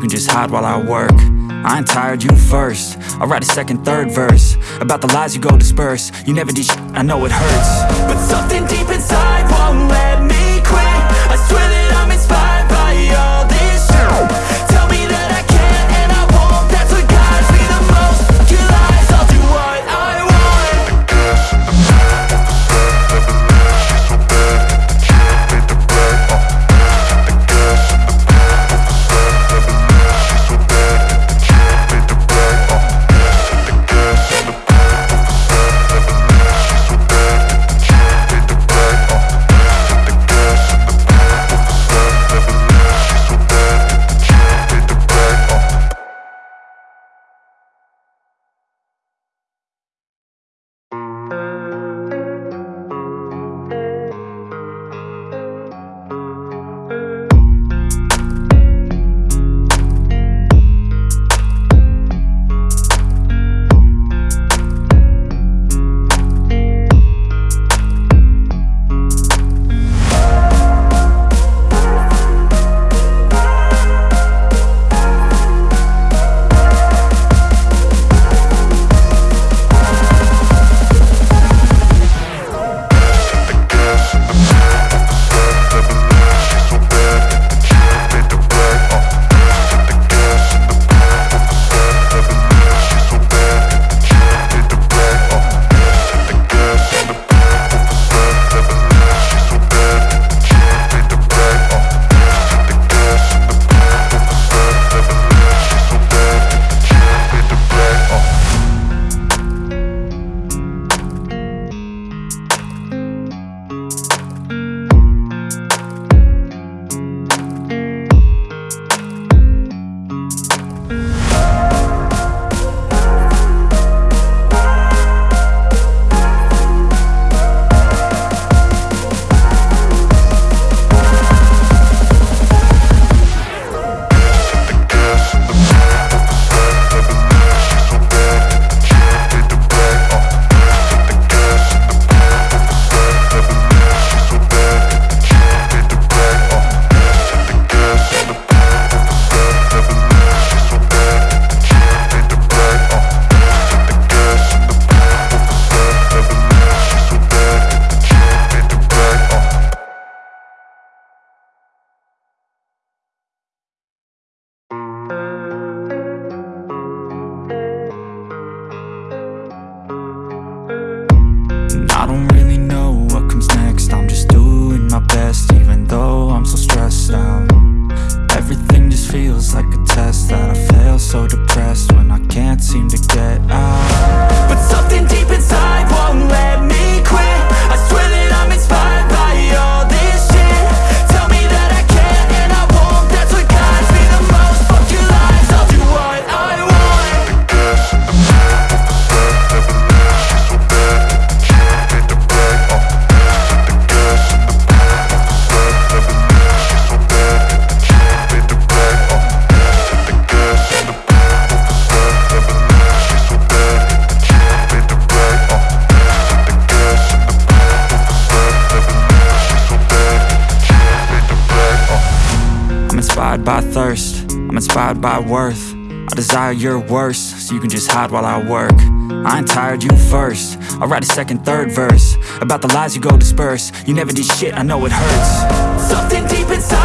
you can just hide while I work. I ain't tired, you first. I'll write a second, third verse. About the lies you go disperse. You never did I know it hurts. But something deep inside God while I work. I ain't tired, you first. I'll write a second, third verse. About the lies you go disperse. You never did shit, I know it hurts. Something deep inside.